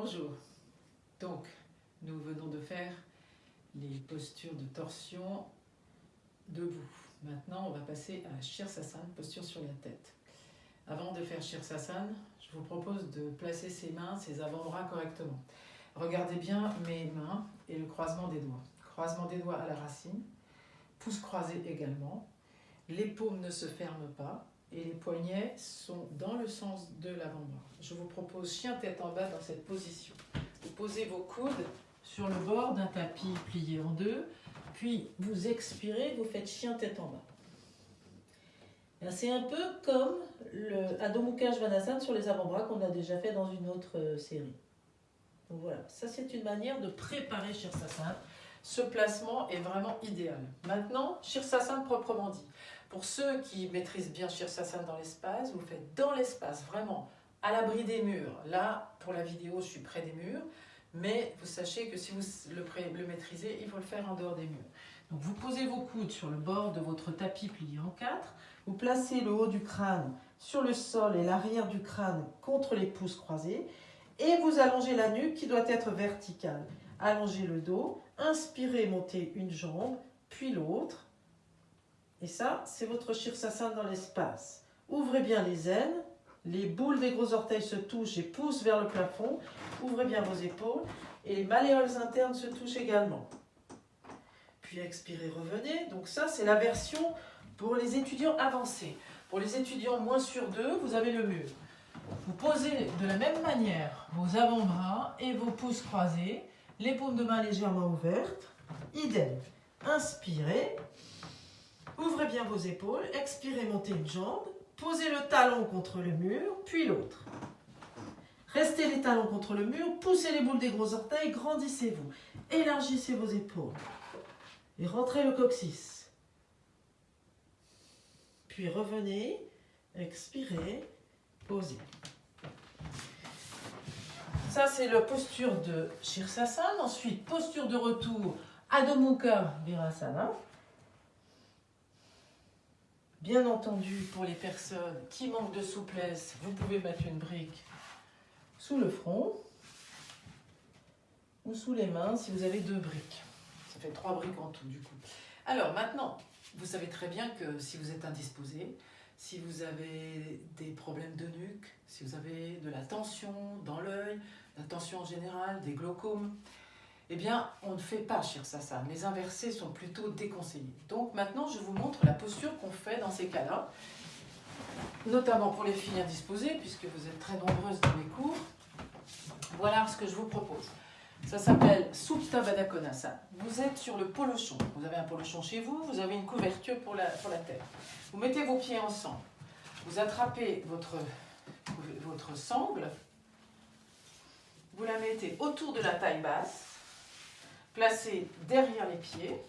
Bonjour. Donc, nous venons de faire les postures de torsion debout. Maintenant, on va passer à Shirsasana, posture sur la tête. Avant de faire Shirsasana, je vous propose de placer ses mains, ses avant-bras correctement. Regardez bien mes mains et le croisement des doigts. Croisement des doigts à la racine, pouce croisé également. Les paumes ne se ferment pas, et les poignets sont dans le sens de l'avant-bras. Je vous propose chien tête en bas dans cette position. Vous posez vos coudes sur le bord d'un tapis plié en deux, puis vous expirez, vous faites chien tête en bas. C'est un peu comme le Adho Mukha sur les avant-bras qu'on a déjà fait dans une autre euh, série. Donc voilà, ça c'est une manière de préparer Shirsasana. Ce placement est vraiment idéal. Maintenant, Shirsasana proprement dit. Pour ceux qui maîtrisent bien Shirsasana dans l'espace, vous faites dans l'espace, vraiment, à l'abri des murs. Là, pour la vidéo, je suis près des murs, mais vous sachez que si vous le, le maîtrisez, il faut le faire en dehors des murs. Donc vous posez vos coudes sur le bord de votre tapis plié en quatre, vous placez le haut du crâne sur le sol et l'arrière du crâne contre les pouces croisés, et vous allongez la nuque qui doit être verticale. Allongez le dos, inspirez, montez une jambe, puis l'autre, et ça, c'est votre Shirsasana dans l'espace. Ouvrez bien les ailes, les boules des gros orteils se touchent et poussent vers le plafond. Ouvrez bien vos épaules et les malléoles internes se touchent également. Puis expirez, revenez. Donc ça, c'est la version pour les étudiants avancés. Pour les étudiants moins sur deux, vous avez le mur. Vous posez de la même manière vos avant-bras et vos pouces croisés, les paumes de main légèrement ouvertes. Idem. Inspirez. Vos épaules, expirez, montez une jambe, posez le talon contre le mur, puis l'autre. Restez les talons contre le mur, poussez les boules des gros orteils, grandissez-vous. Élargissez vos épaules. Et rentrez le coccyx. Puis revenez, expirez, posez. Ça, c'est la posture de Shirsasana. Ensuite, posture de retour, Adho Mukha Virasana. Bien entendu, pour les personnes qui manquent de souplesse, vous pouvez mettre une brique sous le front ou sous les mains si vous avez deux briques. Ça fait trois briques en tout du coup. Alors maintenant, vous savez très bien que si vous êtes indisposé, si vous avez des problèmes de nuque, si vous avez de la tension dans l'œil, la tension en général, des glaucomes, eh bien, on ne fait pas Shirsasana. Les inversés sont plutôt déconseillés. Donc maintenant, je vous montre la posture qu'on fait dans ces cas-là, notamment pour les filles indisposées, puisque vous êtes très nombreuses dans les cours. Voilà ce que je vous propose. Ça s'appelle Supta Baddha Konasana. Vous êtes sur le polochon. Vous avez un polochon chez vous, vous avez une couverture pour la, pour la tête. Vous mettez vos pieds ensemble. Vous attrapez votre, votre sangle. Vous la mettez autour de la taille basse Placez derrière les pieds.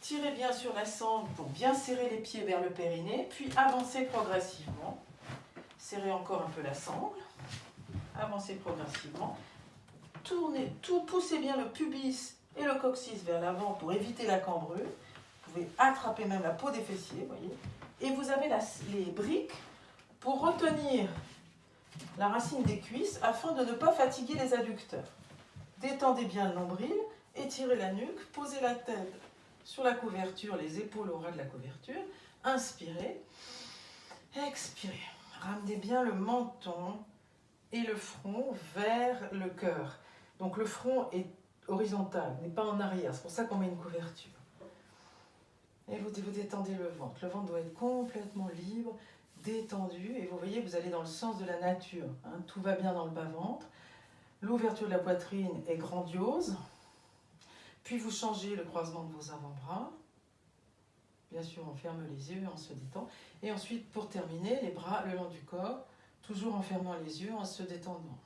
Tirez bien sur la sangle pour bien serrer les pieds vers le périnée, puis avancez progressivement. Serrez encore un peu la sangle. Avancez progressivement. Tournez, tout, poussez bien le pubis et le coccyx vers l'avant pour éviter la cambrure. Vous pouvez attraper même la peau des fessiers, voyez. Et vous avez les briques pour retenir la racine des cuisses afin de ne pas fatiguer les adducteurs. Détendez bien le nombril, étirez la nuque, posez la tête sur la couverture, les épaules au ras de la couverture. Inspirez, expirez. Ramenez bien le menton et le front vers le cœur. Donc le front est horizontal, n'est pas en arrière. C'est pour ça qu'on met une couverture. Et vous, détendez le ventre. Le ventre doit être complètement libre, détendu. Et vous voyez, vous allez dans le sens de la nature. Hein. Tout va bien dans le bas-ventre. L'ouverture de la poitrine est grandiose. Puis vous changez le croisement de vos avant-bras. Bien sûr, on ferme les yeux en se détend. Et ensuite, pour terminer, les bras le long du corps, toujours en fermant les yeux, en se détendant.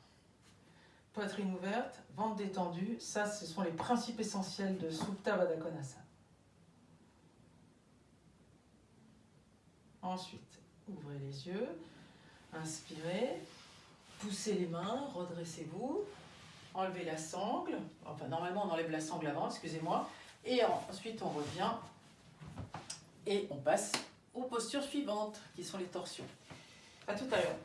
Poitrine ouverte, ventre détendu. Ça, ce sont les principes essentiels de Supta Baddha Ensuite, ouvrez les yeux, inspirez. Poussez les mains, redressez-vous, enlevez la sangle. Enfin, normalement, on enlève la sangle avant, excusez-moi. Et ensuite, on revient et on passe aux postures suivantes, qui sont les torsions. À tout à l'heure.